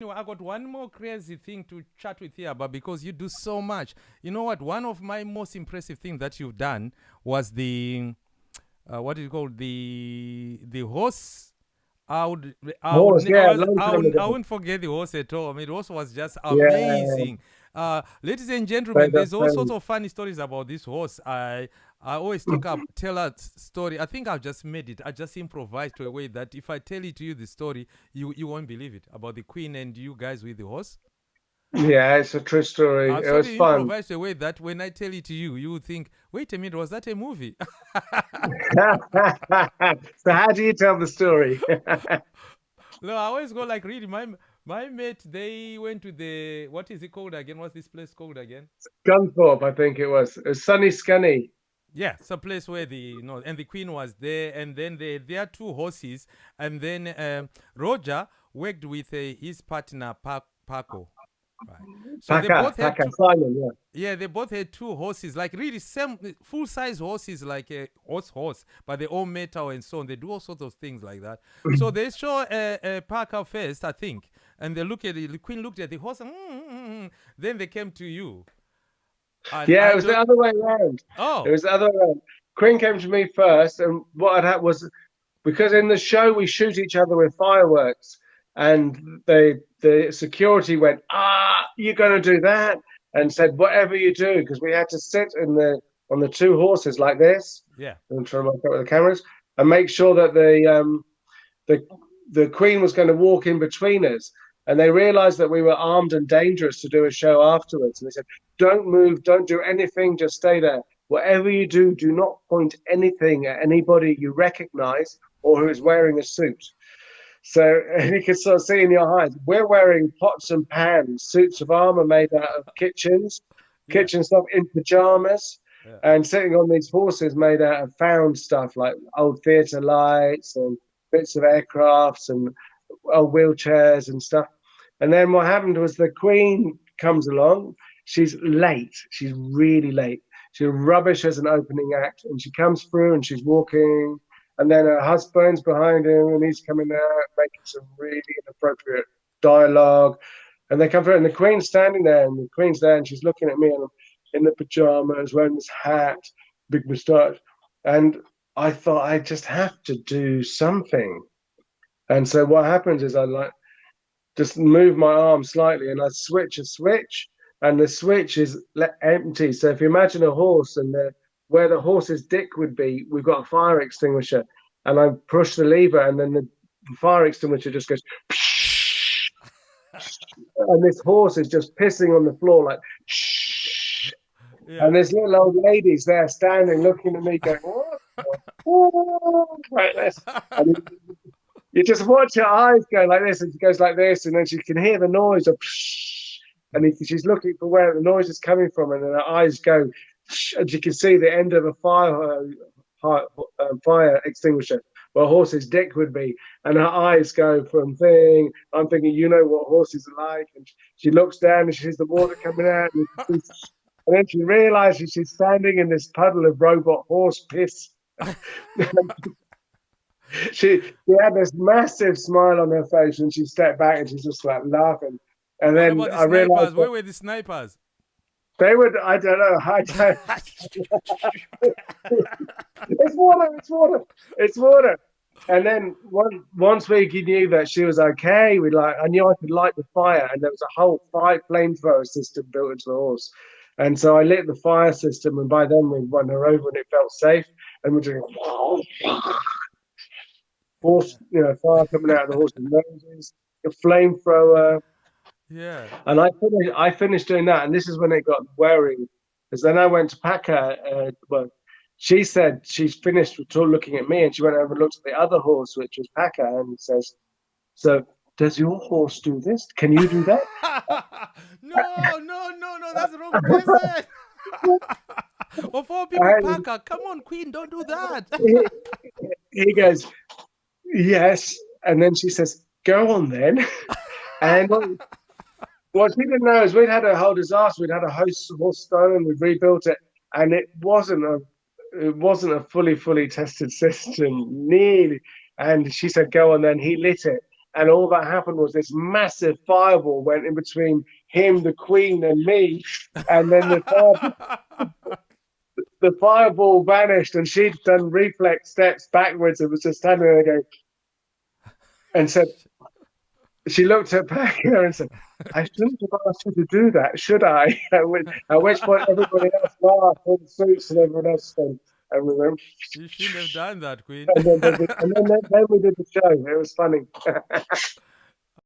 Anyway, I got one more crazy thing to chat with you about because you do so much. You know what? One of my most impressive things that you've done was the uh, what is it called? The the horse. I would, I, horse, would, yeah, I, was, I, would, I wouldn't forget the horse at all. I mean, the horse was just Yeah. Uh, ladies and gentlemen, there's all sorts of funny stories about this horse. I I always talk up, tell a story. I think I've just made it. I just improvised to a way that if I tell it to you the story, you you won't believe it about the queen and you guys with the horse. Yeah, it's a true story. I've It was fun. improvised a way that when I tell it to you, you think, wait a minute, was that a movie? so how do you tell the story? no, I always go like really. My my mate, they went to the what is it called again? What's this place called again? Scunthorpe, I think it was. It was Sunny Scunny. Yeah, it's a place where the you know, and the queen was there, and then they there are two horses, and then um, Roger worked with uh, his partner pa- Paco. Right. So they both had two, Simon, yeah. yeah, they both had two horses, like really same full size horses, like a horse horse, but they all metal and so on. They do all sorts of things like that. so they show a uh, uh, Parker first, I think, and they look at it. The queen looked at the horse, and, mm, mm, mm. then they came to you. And Yeah, I it was the other way around. oh, It was the other way around. Queen came to me first, and what I had happened was because in the show we shoot each other with fireworks, and the the security went, "Ah, you're going to do that," and said, "Whatever you do," because we had to sit in the on the two horses like this, yeah, and try to work out with the cameras, and make sure that the um the the Queen was going to walk in between us. And they realized that we were armed and dangerous to do a show afterwards. And they said, Don't move, don't do anything, just stay there. Whatever you do, do not point anything at anybody you recognize or who is wearing a suit. So and you can sort of see in your eyes, we're wearing pots and pans, suits of armor made out of kitchens, Yeah. kitchen stuff in pajamas, yeah. and sitting on these horses made out of found stuff like old theatre lights and bits of aircrafts and old wheelchairs and stuff. And then what happened was the Queen comes along. She's late. She's really late. She's rubbish as an opening act, and she comes through and she's walking. And then her husband's behind him, and he's coming out making some really inappropriate dialogue. And they come through, and the Queen's standing there, and the Queen's there, and she's looking at me, and I'm in the pajamas, wearing this hat, big moustache. And I thought I just have to do something. And so what happens is I like just move my arm slightly and I switch a switch, and the switch is empty. So if you imagine a horse and the, where the horse's dick would be, we've got a fire extinguisher, and I push the lever, and then the fire extinguisher just goes, and this horse is just pissing on the floor like. yeah. And this little old lady's there standing looking at me going, what? like this. And you, just watch her eyes go like this, and she goes like this, and then she can hear the noise of, and he, she's looking for where the noise is coming from, and then her eyes go, and you can see the end of a fire, uh, fire, uh, extinguisher where a horse's dick would be, and her eyes go from thing. I'm thinking, you know what horses are like, and she looks down and she sees the water coming out, and, and then she realizes she's standing in this puddle of robot horse piss. she she had this massive smile on her face when she stepped back and she's just like laughing. And what then about the I realized snipers? Where were the snipers? they would. I don't know. I don't. it's water. It's water. It's water. And then once once we knew that she was okay, we like I knew I could light the fire, and there was a whole fire flamethrower system built into the horse. And so I lit the fire system, and by then we won her over, and it felt safe. And we're doing horse, you know, fire coming out of the horse's noses, a flamethrower, yeah. and I finished, I finished doing that, and this is when it got wearing, because then I went to Packer. Uh, well, she said she's finished with talk- looking at me, and she went over and looked at the other horse, which was Packer, and says, "So, does your horse do this? Can you do that?" no, no, no, no, that's the wrong person. all people, Parker, come on, Queen, don't do that. he, he goes, "Yes," and then she says, "Go on then." and um, what, what she didn't know is we'd had a whole disaster. We'd had a host of stolen. We'd rebuilt it, and it wasn't a it wasn't a fully fully tested system. Nearly, and she said, "Go on then." He lit it, and all that happened was this massive fireball went in between him, the Queen, and me, and then the fireball, the fireball vanished, and she'd done reflex steps backwards and was just standing there going, and said, she looked at Pacquiao and said, I shouldn't have asked you to do that, should I? At which, at which point everybody else laughed, all suits and everyone else said, and we went, You shouldn't have done that, Queen. and and then, and then, then we did the show. It was funny.